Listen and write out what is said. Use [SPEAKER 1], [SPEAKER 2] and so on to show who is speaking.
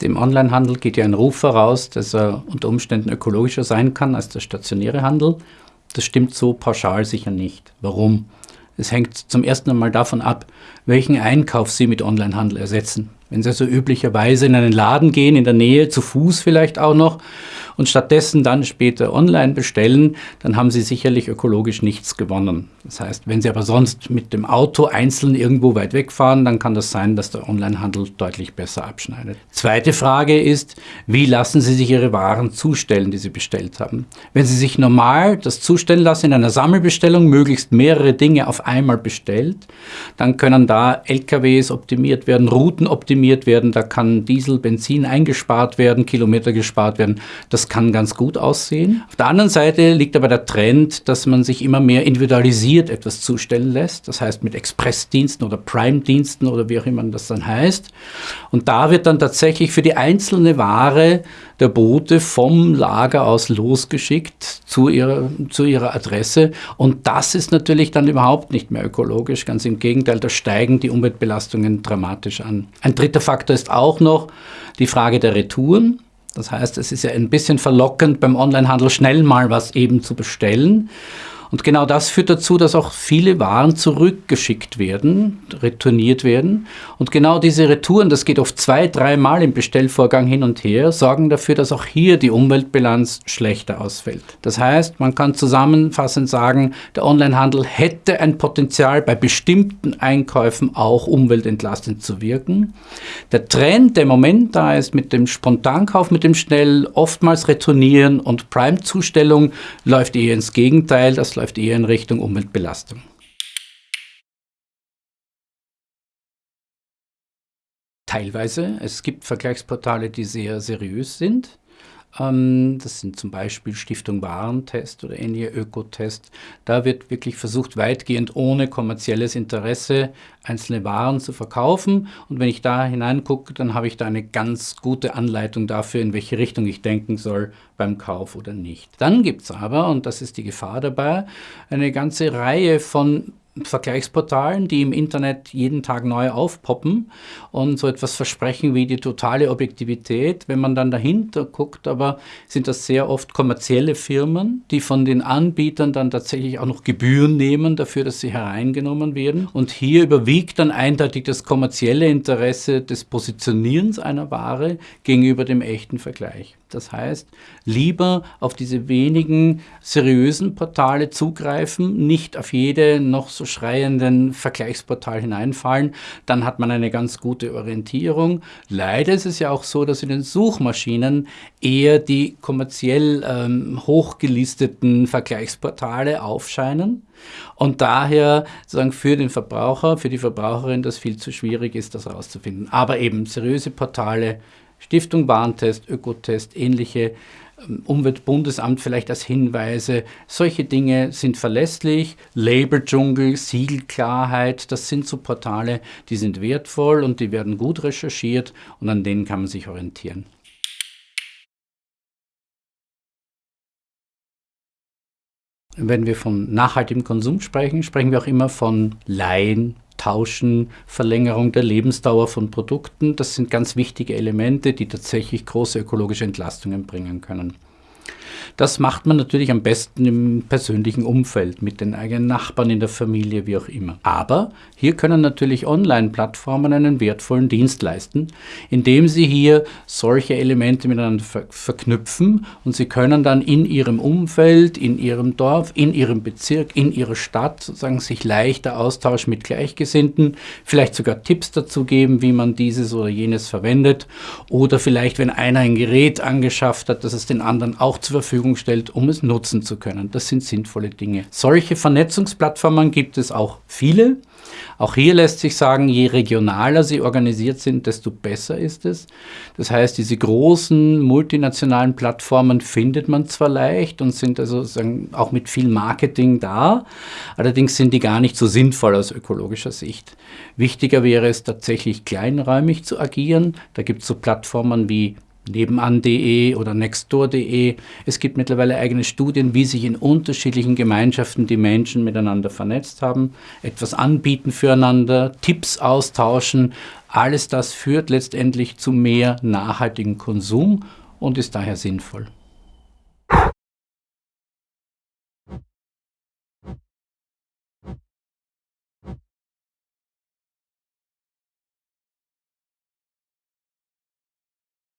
[SPEAKER 1] Dem Onlinehandel geht ja ein Ruf voraus, dass er unter Umständen ökologischer sein kann als der stationäre Handel. Das stimmt so pauschal sicher nicht. Warum? Es hängt zum ersten Mal davon ab, welchen Einkauf Sie mit Onlinehandel ersetzen. Wenn Sie also üblicherweise in einen Laden gehen, in der Nähe, zu Fuß vielleicht auch noch, und stattdessen dann später online bestellen, dann haben Sie sicherlich ökologisch nichts gewonnen. Das heißt, wenn Sie aber sonst mit dem Auto einzeln irgendwo weit wegfahren, dann kann das sein, dass der Onlinehandel deutlich besser abschneidet. Zweite Frage ist, wie lassen Sie sich Ihre Waren zustellen, die Sie bestellt haben? Wenn Sie sich normal das zustellen lassen in einer Sammelbestellung, möglichst mehrere Dinge auf einmal bestellt, dann können da LKWs optimiert werden, Routen optimiert werden, da kann Diesel, Benzin eingespart werden, Kilometer gespart werden. Das das kann ganz gut aussehen. Auf der anderen Seite liegt aber der Trend, dass man sich immer mehr individualisiert etwas zustellen lässt. Das heißt mit Expressdiensten oder Prime-Diensten oder wie auch immer das dann heißt. Und da wird dann tatsächlich für die einzelne Ware der Bote vom Lager aus losgeschickt zu ihrer, zu ihrer Adresse. Und das ist natürlich dann überhaupt nicht mehr ökologisch. Ganz im Gegenteil, da steigen die Umweltbelastungen dramatisch an. Ein dritter Faktor ist auch noch die Frage der Retouren. Das heißt, es ist ja ein bisschen verlockend, beim Onlinehandel schnell mal was eben zu bestellen. Und genau das führt dazu, dass auch viele Waren zurückgeschickt werden, retourniert werden. Und genau diese Retouren, das geht oft zwei, dreimal im Bestellvorgang hin und her, sorgen dafür, dass auch hier die Umweltbilanz schlechter ausfällt. Das heißt, man kann zusammenfassend sagen, der Onlinehandel hätte ein Potenzial, bei bestimmten Einkäufen auch umweltentlastend zu wirken. Der Trend, der im Moment da ist mit dem Spontankauf, mit dem schnell oftmals Retournieren und Prime-Zustellung, läuft eher ins Gegenteil. Das läuft eher in Richtung Umweltbelastung. Teilweise. Es gibt Vergleichsportale, die sehr seriös sind. Das sind zum Beispiel Stiftung Warentest oder ähnliche Ökotest. Da wird wirklich versucht, weitgehend ohne kommerzielles Interesse einzelne Waren zu verkaufen. Und wenn ich da hineingucke, dann habe ich da eine ganz gute Anleitung dafür, in welche Richtung ich denken soll beim Kauf oder nicht. Dann gibt es aber, und das ist die Gefahr dabei, eine ganze Reihe von Vergleichsportalen, die im Internet jeden Tag neu aufpoppen und so etwas versprechen wie die totale Objektivität. Wenn man dann dahinter guckt, aber sind das sehr oft kommerzielle Firmen, die von den Anbietern dann tatsächlich auch noch Gebühren nehmen dafür, dass sie hereingenommen werden. Und hier überwiegt dann eindeutig das kommerzielle Interesse des Positionierens einer Ware gegenüber dem echten Vergleich. Das heißt, lieber auf diese wenigen seriösen Portale zugreifen, nicht auf jede noch so schreienden Vergleichsportal hineinfallen, dann hat man eine ganz gute Orientierung. Leider ist es ja auch so, dass in den Suchmaschinen eher die kommerziell ähm, hochgelisteten Vergleichsportale aufscheinen und daher sozusagen für den Verbraucher, für die Verbraucherin das viel zu schwierig ist, das herauszufinden. Aber eben seriöse Portale Stiftung Warntest, Ökotest, ähnliche ähm, Umweltbundesamt vielleicht als Hinweise. Solche Dinge sind verlässlich. Labeldschungel, Siegelklarheit, das sind so Portale, die sind wertvoll und die werden gut recherchiert und an denen kann man sich orientieren. Wenn wir von nachhaltigem Konsum sprechen, sprechen wir auch immer von Laien, Tauschen, Verlängerung der Lebensdauer von Produkten. Das sind ganz wichtige Elemente, die tatsächlich große ökologische Entlastungen bringen können. Das macht man natürlich am besten im persönlichen Umfeld, mit den eigenen Nachbarn in der Familie, wie auch immer. Aber hier können natürlich Online-Plattformen einen wertvollen Dienst leisten, indem sie hier solche Elemente miteinander ver verknüpfen und sie können dann in ihrem Umfeld, in ihrem Dorf, in ihrem Bezirk, in ihrer Stadt sozusagen sich leichter austauschen mit Gleichgesinnten, vielleicht sogar Tipps dazu geben, wie man dieses oder jenes verwendet oder vielleicht, wenn einer ein Gerät angeschafft hat, dass es den anderen auch zur Verfügung Verfügung stellt, um es nutzen zu können. Das sind sinnvolle Dinge. Solche Vernetzungsplattformen gibt es auch viele. Auch hier lässt sich sagen, je regionaler sie organisiert sind, desto besser ist es. Das heißt, diese großen multinationalen Plattformen findet man zwar leicht und sind also auch mit viel Marketing da, allerdings sind die gar nicht so sinnvoll aus ökologischer Sicht. Wichtiger wäre es tatsächlich kleinräumig zu agieren. Da gibt es so Plattformen wie nebenan.de oder nextdoor.de. Es gibt mittlerweile eigene Studien, wie sich in unterschiedlichen Gemeinschaften die Menschen miteinander vernetzt haben, etwas anbieten füreinander, Tipps austauschen, Alles das führt letztendlich zu mehr nachhaltigem Konsum und ist daher sinnvoll.